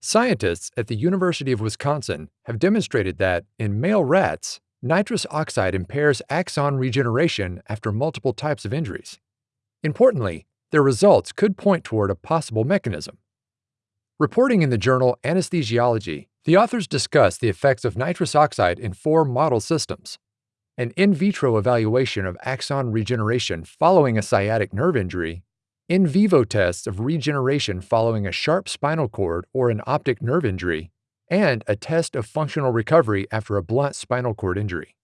Scientists at the University of Wisconsin have demonstrated that, in male rats, nitrous oxide impairs axon regeneration after multiple types of injuries. Importantly, their results could point toward a possible mechanism. Reporting in the journal Anesthesiology, the authors discussed the effects of nitrous oxide in four model systems an in vitro evaluation of axon regeneration following a sciatic nerve injury, in vivo tests of regeneration following a sharp spinal cord or an optic nerve injury, and a test of functional recovery after a blunt spinal cord injury.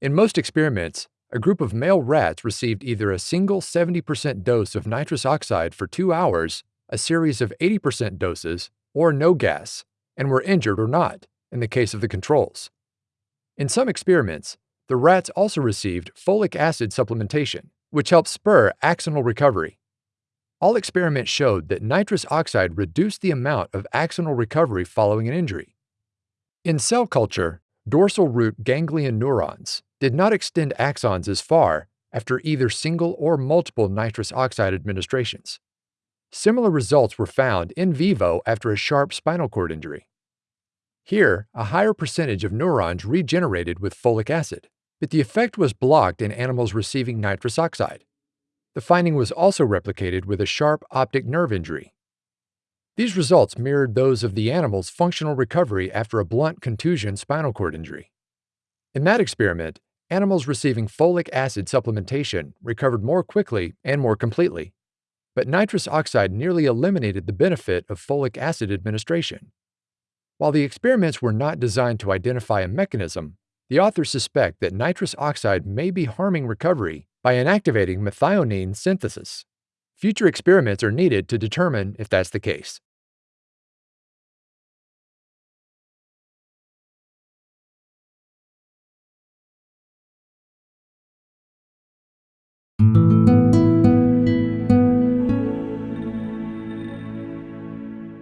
In most experiments, a group of male rats received either a single 70% dose of nitrous oxide for two hours, a series of 80% doses, or no gas, and were injured or not, in the case of the controls. In some experiments, the rats also received folic acid supplementation, which helped spur axonal recovery. All experiments showed that nitrous oxide reduced the amount of axonal recovery following an injury. In cell culture, dorsal root ganglion neurons did not extend axons as far after either single or multiple nitrous oxide administrations. Similar results were found in vivo after a sharp spinal cord injury. Here, a higher percentage of neurons regenerated with folic acid but the effect was blocked in animals receiving nitrous oxide. The finding was also replicated with a sharp optic nerve injury. These results mirrored those of the animal's functional recovery after a blunt contusion spinal cord injury. In that experiment, animals receiving folic acid supplementation recovered more quickly and more completely, but nitrous oxide nearly eliminated the benefit of folic acid administration. While the experiments were not designed to identify a mechanism, the authors suspect that nitrous oxide may be harming recovery by inactivating methionine synthesis. Future experiments are needed to determine if that's the case.